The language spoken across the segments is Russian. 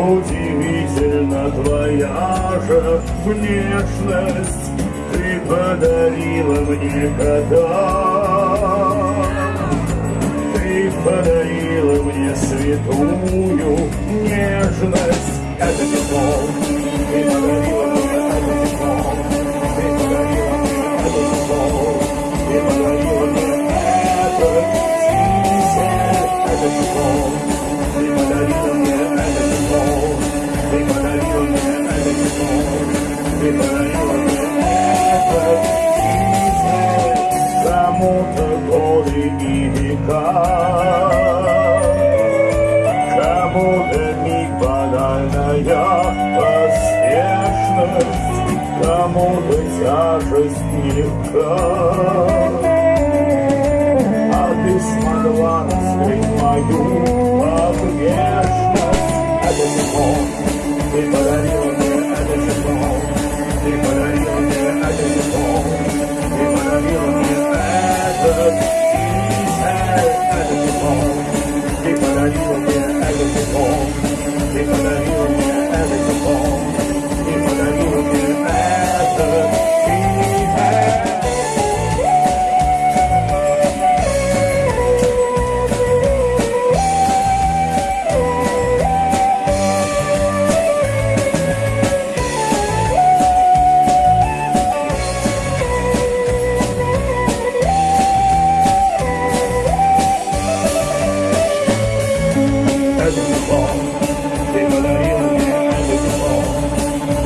Удивительно твоя же внешность Ты подарила мне когда Ты подарила мне святую нежность Это любовь. века. Кому-то непонятная поспешность, Кому-то тяжесть легка. А ты смогла раскрыть мою огне.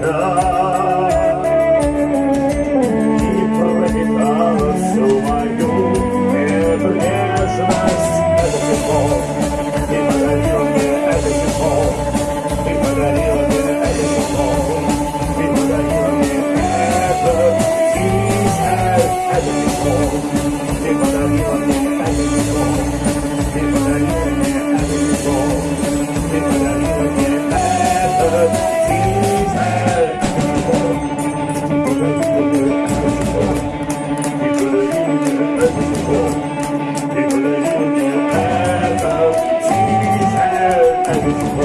love.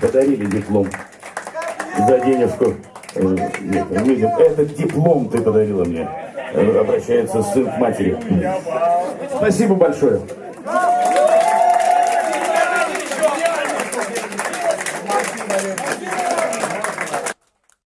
подарили диплом за денежку. Э, Нет, Этот диплом ты подарила мне. Э, обращается сын к матери. Спасибо большое.